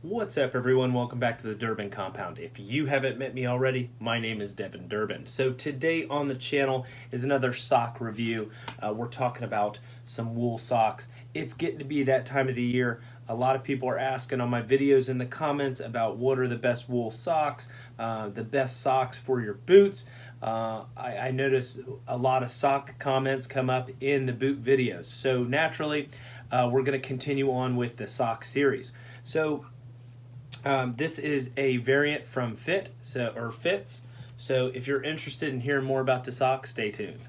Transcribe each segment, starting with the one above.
What's up, everyone? Welcome back to the Durbin Compound. If you haven't met me already, my name is Devin Durbin. So today on the channel is another sock review. Uh, we're talking about some wool socks. It's getting to be that time of the year. A lot of people are asking on my videos in the comments about what are the best wool socks, uh, the best socks for your boots. Uh, I, I notice a lot of sock comments come up in the boot videos. So naturally, uh, we're going to continue on with the sock series. So um, this is a variant from Fit, so or Fits. So if you're interested in hearing more about the sock, stay tuned.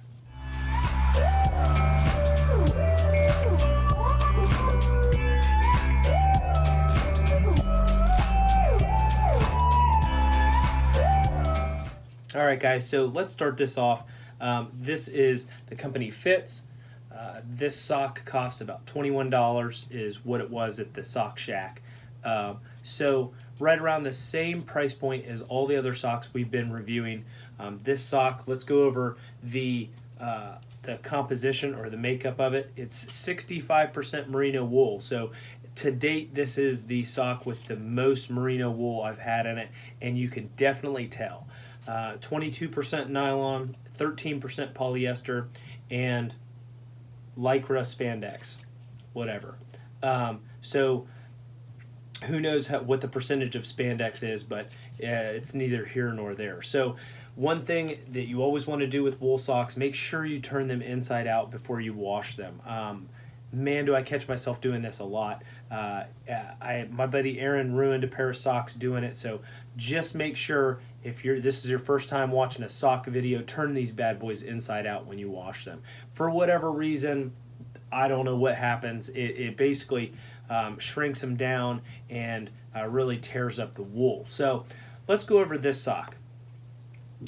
All right, guys, so let's start this off. Um, this is the company Fits. Uh, this sock cost about $21 is what it was at the Sock Shack. Uh, so right around the same price point as all the other socks we've been reviewing. Um, this sock, let's go over the uh, the composition or the makeup of it. It's 65% merino wool. So to date, this is the sock with the most merino wool I've had in it, and you can definitely tell. 22% uh, nylon, 13% polyester, and lycra spandex, whatever. Um, so who knows how, what the percentage of spandex is, but uh, it's neither here nor there. So one thing that you always want to do with wool socks, make sure you turn them inside out before you wash them. Um, man, do I catch myself doing this a lot. Uh, I my buddy Aaron ruined a pair of socks doing it, so just make sure if you're this is your first time watching a sock video, turn these bad boys inside out when you wash them. For whatever reason, I don't know what happens. It, it basically um, shrinks them down and uh, really tears up the wool. So let's go over this sock.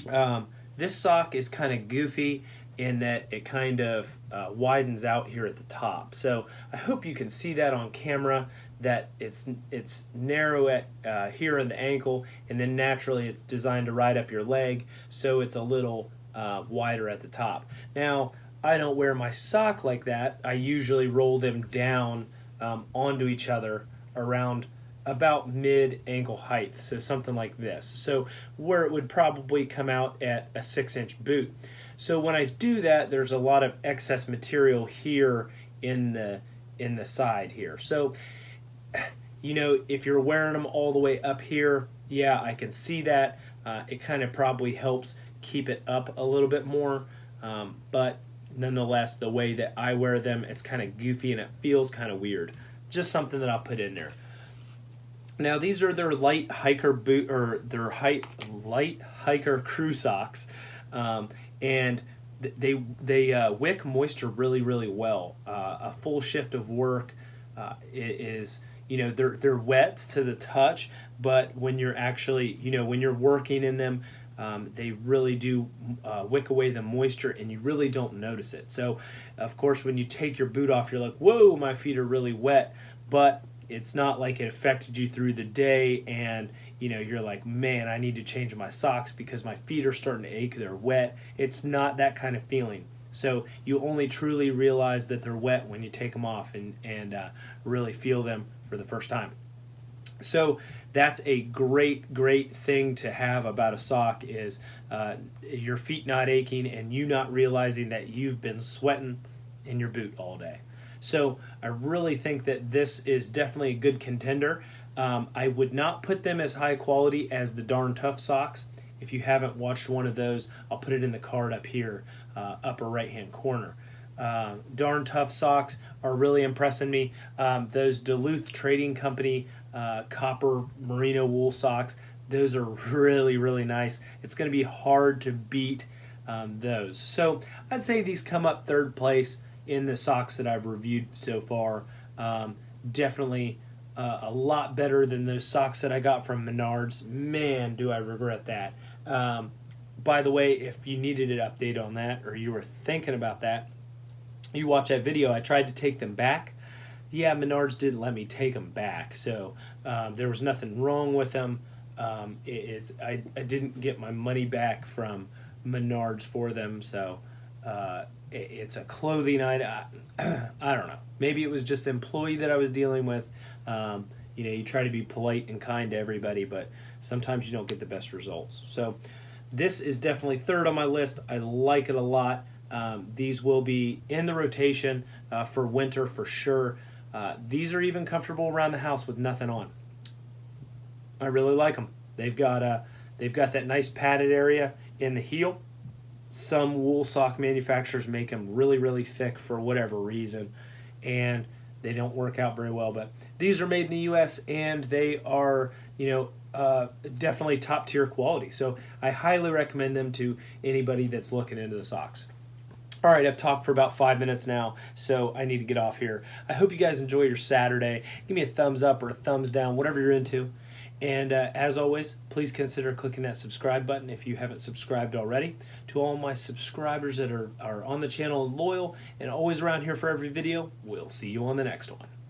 Um, this sock is kind of goofy in that it kind of uh, widens out here at the top. So I hope you can see that on camera that it's it's narrow at uh, here in the ankle and then naturally it's designed to ride up your leg so it's a little uh, wider at the top. Now I don't wear my sock like that. I usually roll them down um, onto each other around about mid ankle height, so something like this. So where it would probably come out at a six inch boot. So when I do that, there's a lot of excess material here in the in the side here. So you know, if you're wearing them all the way up here, yeah, I can see that. Uh, it kind of probably helps keep it up a little bit more, um, but nonetheless, the way that I wear them, it's kind of goofy and it feels kind of weird. Just something that I'll put in there. Now these are their light hiker boot or their height light hiker crew socks, um, and they they uh, wick moisture really really well. Uh, a full shift of work uh, is you know they're they're wet to the touch, but when you're actually you know when you're working in them, um, they really do uh, wick away the moisture and you really don't notice it. So, of course, when you take your boot off, you're like, whoa, my feet are really wet. But it's not like it affected you through the day and you know you're like man i need to change my socks because my feet are starting to ache they're wet it's not that kind of feeling so you only truly realize that they're wet when you take them off and, and uh, really feel them for the first time so that's a great, great thing to have about a sock is uh, your feet not aching and you not realizing that you've been sweating in your boot all day. So I really think that this is definitely a good contender. Um, I would not put them as high quality as the Darn Tough socks. If you haven't watched one of those, I'll put it in the card up here, uh, upper right hand corner. Uh, darn tough socks are really impressing me. Um, those Duluth Trading Company uh, copper merino wool socks, those are really, really nice. It's going to be hard to beat um, those. So I'd say these come up third place in the socks that I've reviewed so far. Um, definitely uh, a lot better than those socks that I got from Menards. Man, do I regret that. Um, by the way, if you needed an update on that or you were thinking about that, you watch that video, I tried to take them back. Yeah, Menards didn't let me take them back, so um, there was nothing wrong with them. Um, it, it's I, I didn't get my money back from Menards for them, so uh, it, it's a clothing item. I, I, don't know. Maybe it was just employee that I was dealing with. Um, you know you try to be polite and kind to everybody, but sometimes you don't get the best results. So this is definitely third on my list. I like it a lot. Um, these will be in the rotation uh, for winter for sure. Uh, these are even comfortable around the house with nothing on. I really like them. They've got a, they've got that nice padded area in the heel. Some wool sock manufacturers make them really, really thick for whatever reason, and they don't work out very well. But these are made in the U.S. and they are, you know, uh, definitely top tier quality. So I highly recommend them to anybody that's looking into the socks. All right, I've talked for about five minutes now, so I need to get off here. I hope you guys enjoy your Saturday. Give me a thumbs up or a thumbs down, whatever you're into. And uh, as always, please consider clicking that subscribe button if you haven't subscribed already. To all my subscribers that are, are on the channel and loyal and always around here for every video, we'll see you on the next one.